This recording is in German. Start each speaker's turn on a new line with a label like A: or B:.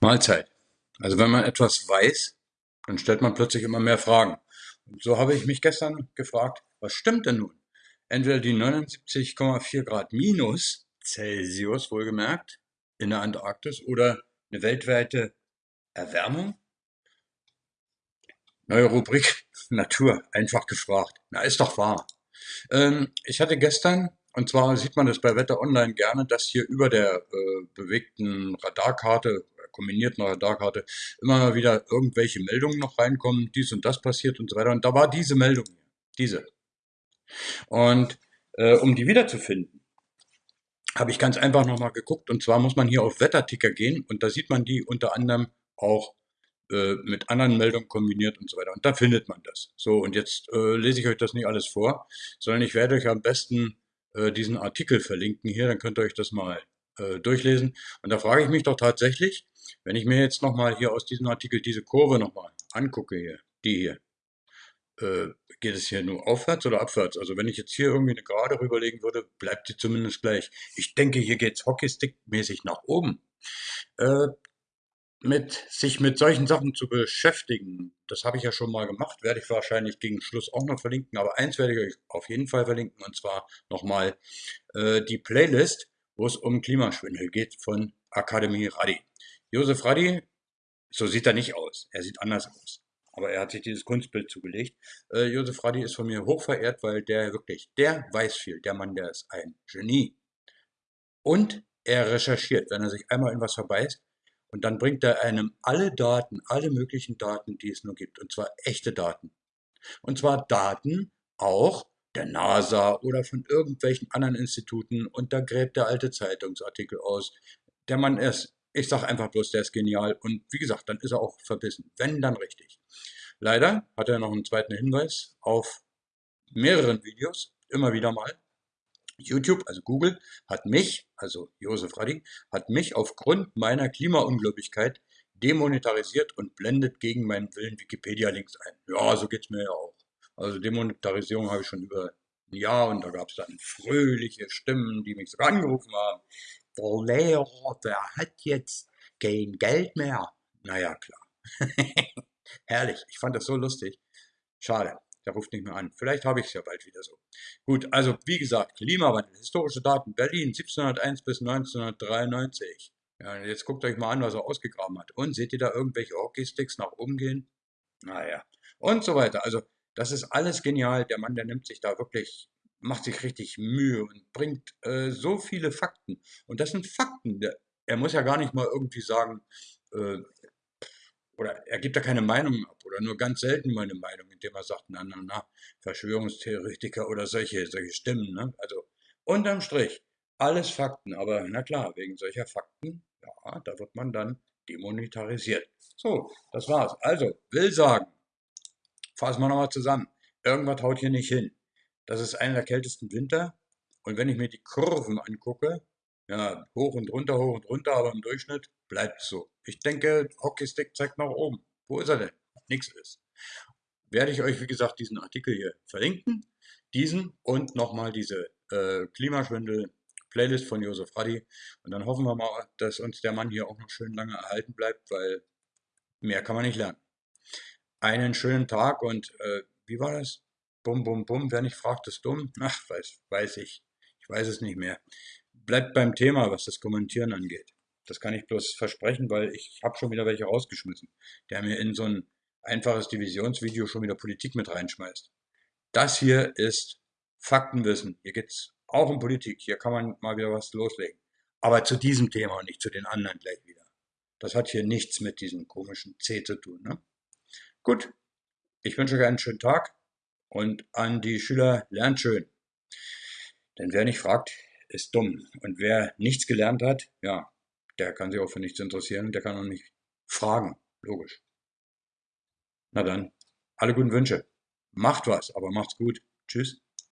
A: Mahlzeit. Also wenn man etwas weiß, dann stellt man plötzlich immer mehr Fragen. Und so habe ich mich gestern gefragt, was stimmt denn nun? Entweder die 79,4 Grad minus Celsius wohlgemerkt in der Antarktis oder eine weltweite Erwärmung? Neue Rubrik Natur, einfach gefragt. Na, ist doch wahr. Ähm, ich hatte gestern und zwar sieht man das bei Wetter Online gerne, dass hier über der äh, bewegten Radarkarte, kombinierten Radarkarte, immer wieder irgendwelche Meldungen noch reinkommen, dies und das passiert und so weiter. Und da war diese Meldung diese. Und äh, um die wiederzufinden, habe ich ganz einfach nochmal geguckt. Und zwar muss man hier auf Wetterticker gehen und da sieht man die unter anderem auch äh, mit anderen Meldungen kombiniert und so weiter. Und da findet man das. So, und jetzt äh, lese ich euch das nicht alles vor, sondern ich werde euch am besten äh, diesen Artikel verlinken hier, dann könnt ihr euch das mal äh, durchlesen. Und da frage ich mich doch tatsächlich, wenn ich mir jetzt nochmal hier aus diesem Artikel diese Kurve nochmal angucke hier, die hier, äh, geht es hier nur aufwärts oder abwärts? Also wenn ich jetzt hier irgendwie eine Gerade rüberlegen würde, bleibt sie zumindest gleich. Ich denke, hier geht's Hockeystick-mäßig nach oben. Äh, mit sich mit solchen Sachen zu beschäftigen, das habe ich ja schon mal gemacht, werde ich wahrscheinlich gegen Schluss auch noch verlinken, aber eins werde ich euch auf jeden Fall verlinken, und zwar nochmal äh, die Playlist, wo es um Klimaschwindel geht von Akademie Radi. Josef Radi, so sieht er nicht aus, er sieht anders aus, aber er hat sich dieses Kunstbild zugelegt. Äh, Josef Radi ist von mir hoch verehrt, weil der wirklich, der weiß viel, der Mann, der ist ein Genie. Und er recherchiert, wenn er sich einmal in was verbeißt, und dann bringt er einem alle Daten, alle möglichen Daten, die es nur gibt. Und zwar echte Daten. Und zwar Daten auch der NASA oder von irgendwelchen anderen Instituten. Und da gräbt der alte Zeitungsartikel aus. Der Mann ist, ich sag einfach bloß, der ist genial. Und wie gesagt, dann ist er auch verbissen. Wenn, dann richtig. Leider hat er noch einen zweiten Hinweis auf mehreren Videos, immer wieder mal. YouTube, also Google, hat mich, also Josef Radi, hat mich aufgrund meiner Klimaunglaublichkeit demonetarisiert und blendet gegen meinen Willen Wikipedia-Links ein. Ja, so geht's mir ja auch. Also Demonetarisierung habe ich schon über ein Jahr und da gab es dann fröhliche Stimmen, die mich sogar angerufen haben. Der Lehrer, der hat jetzt kein Geld mehr. Naja, klar. Herrlich, ich fand das so lustig. Schade. Der ruft nicht mehr an. Vielleicht habe ich es ja bald wieder so. Gut, also wie gesagt, Klimawandel, historische Daten, Berlin 1701 bis 1993. Ja, jetzt guckt euch mal an, was er ausgegraben hat. Und seht ihr da irgendwelche Hockeysticks nach oben gehen? Naja, und so weiter. Also das ist alles genial. Der Mann, der nimmt sich da wirklich, macht sich richtig Mühe und bringt äh, so viele Fakten. Und das sind Fakten. Er muss ja gar nicht mal irgendwie sagen, äh, oder er gibt da keine Meinung ab oder nur ganz selten mal eine Meinung, indem er sagt, na, na, na, Verschwörungstheoretiker oder solche, solche Stimmen. Ne? Also unterm Strich, alles Fakten, aber na klar, wegen solcher Fakten, ja, da wird man dann demonetarisiert. So, das war's. Also, will sagen, fassen wir nochmal zusammen. Irgendwas haut hier nicht hin. Das ist einer der kältesten Winter. Und wenn ich mir die Kurven angucke, ja, hoch und runter, hoch und runter, aber im Durchschnitt bleibt es so. Ich denke, Hockeystick zeigt nach oben. Wo ist er denn? Nix ist. Werde ich euch, wie gesagt, diesen Artikel hier verlinken. Diesen und nochmal diese äh, Klimaschwindel-Playlist von Josef Radi. Und dann hoffen wir mal, dass uns der Mann hier auch noch schön lange erhalten bleibt, weil mehr kann man nicht lernen. Einen schönen Tag und äh, wie war das? Bum, bum, bum. Wer nicht fragt, ist dumm. Ach, weiß, weiß ich. Ich weiß es nicht mehr bleibt beim Thema, was das Kommentieren angeht. Das kann ich bloß versprechen, weil ich habe schon wieder welche rausgeschmissen, der mir in so ein einfaches Divisionsvideo schon wieder Politik mit reinschmeißt. Das hier ist Faktenwissen. Hier geht's auch um Politik. Hier kann man mal wieder was loslegen. Aber zu diesem Thema und nicht zu den anderen gleich wieder. Das hat hier nichts mit diesem komischen C zu tun. Ne? Gut, ich wünsche euch einen schönen Tag und an die Schüler lernt schön. Denn wer nicht fragt, ist dumm. Und wer nichts gelernt hat, ja, der kann sich auch für nichts interessieren, der kann auch nicht fragen. Logisch. Na dann, alle guten Wünsche. Macht was, aber macht's gut. Tschüss.